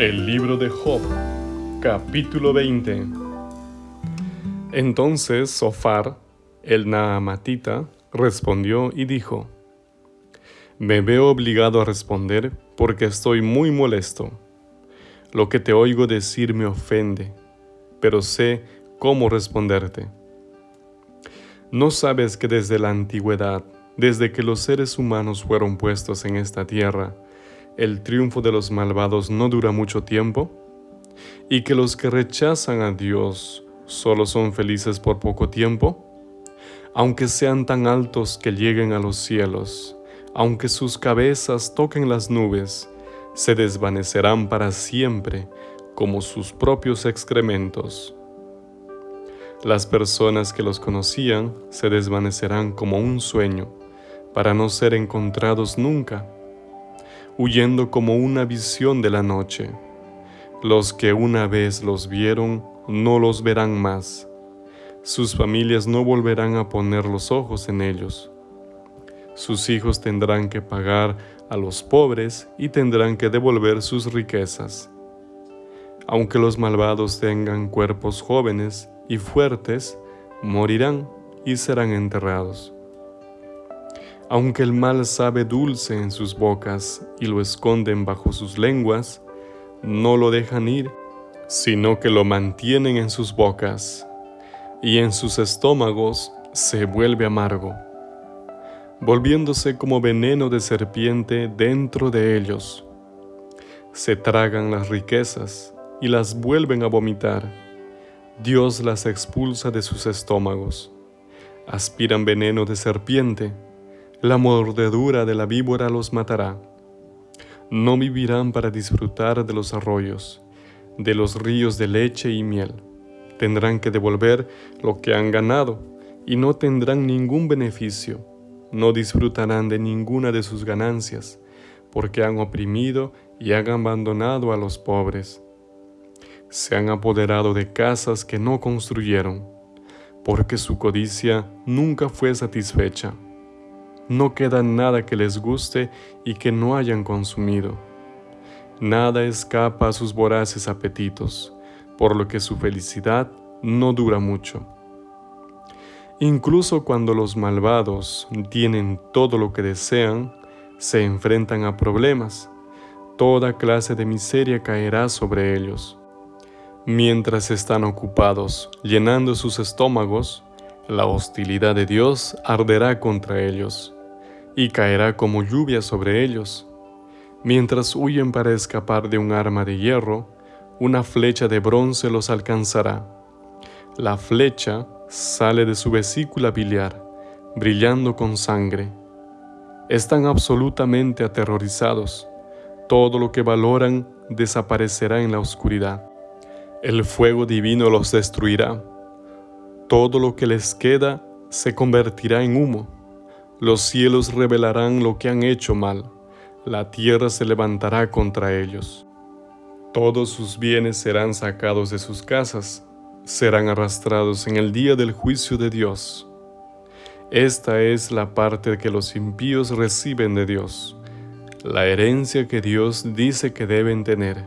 El libro de Job, capítulo 20. Entonces Sofar, el Naamatita, respondió y dijo, Me veo obligado a responder porque estoy muy molesto. Lo que te oigo decir me ofende, pero sé cómo responderte. ¿No sabes que desde la antigüedad, desde que los seres humanos fueron puestos en esta tierra, el triunfo de los malvados no dura mucho tiempo, y que los que rechazan a Dios solo son felices por poco tiempo, aunque sean tan altos que lleguen a los cielos, aunque sus cabezas toquen las nubes, se desvanecerán para siempre como sus propios excrementos. Las personas que los conocían se desvanecerán como un sueño, para no ser encontrados nunca huyendo como una visión de la noche. Los que una vez los vieron no los verán más. Sus familias no volverán a poner los ojos en ellos. Sus hijos tendrán que pagar a los pobres y tendrán que devolver sus riquezas. Aunque los malvados tengan cuerpos jóvenes y fuertes, morirán y serán enterrados. Aunque el mal sabe dulce en sus bocas y lo esconden bajo sus lenguas, no lo dejan ir, sino que lo mantienen en sus bocas, y en sus estómagos se vuelve amargo, volviéndose como veneno de serpiente dentro de ellos. Se tragan las riquezas y las vuelven a vomitar. Dios las expulsa de sus estómagos. Aspiran veneno de serpiente la mordedura de la víbora los matará. No vivirán para disfrutar de los arroyos, de los ríos de leche y miel. Tendrán que devolver lo que han ganado y no tendrán ningún beneficio. No disfrutarán de ninguna de sus ganancias, porque han oprimido y han abandonado a los pobres. Se han apoderado de casas que no construyeron, porque su codicia nunca fue satisfecha no queda nada que les guste y que no hayan consumido. Nada escapa a sus voraces apetitos, por lo que su felicidad no dura mucho. Incluso cuando los malvados tienen todo lo que desean, se enfrentan a problemas. Toda clase de miseria caerá sobre ellos. Mientras están ocupados llenando sus estómagos, la hostilidad de Dios arderá contra ellos y caerá como lluvia sobre ellos. Mientras huyen para escapar de un arma de hierro, una flecha de bronce los alcanzará. La flecha sale de su vesícula biliar, brillando con sangre. Están absolutamente aterrorizados. Todo lo que valoran desaparecerá en la oscuridad. El fuego divino los destruirá. Todo lo que les queda se convertirá en humo. Los cielos revelarán lo que han hecho mal, la tierra se levantará contra ellos. Todos sus bienes serán sacados de sus casas, serán arrastrados en el día del juicio de Dios. Esta es la parte que los impíos reciben de Dios, la herencia que Dios dice que deben tener.